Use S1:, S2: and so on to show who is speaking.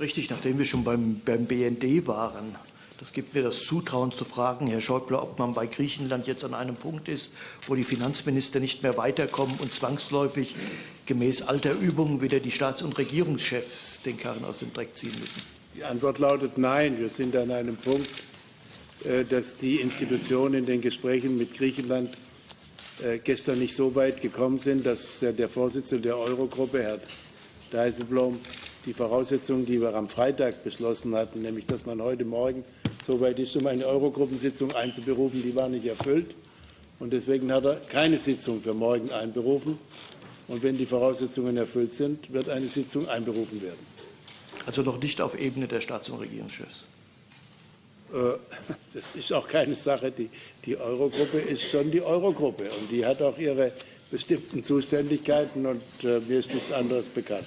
S1: Richtig, nachdem wir schon beim, beim BND waren, das gibt mir das Zutrauen zu fragen, Herr Schäuble, ob man bei Griechenland jetzt an einem Punkt ist, wo die Finanzminister nicht mehr weiterkommen und zwangsläufig gemäß alter Übungen wieder die Staats- und Regierungschefs den Karren aus dem Dreck ziehen müssen.
S2: Die Antwort lautet Nein. Wir sind an einem Punkt, äh, dass die Institutionen in den Gesprächen mit Griechenland äh, gestern nicht so weit gekommen sind, dass der Vorsitzende der Eurogruppe, Herr Dijsselbloem, die Voraussetzungen, die wir am Freitag beschlossen hatten, nämlich dass man heute Morgen so weit ist, um eine Eurogruppensitzung einzuberufen, die war nicht erfüllt. Und deswegen hat er keine Sitzung für morgen einberufen. Und wenn die Voraussetzungen erfüllt sind, wird eine Sitzung einberufen werden.
S1: Also noch nicht auf Ebene der Staats- und Regierungschefs.
S2: Äh, das ist auch keine Sache. Die, die Eurogruppe ist schon die Eurogruppe und die hat auch ihre bestimmten Zuständigkeiten und äh, mir ist nichts anderes bekannt.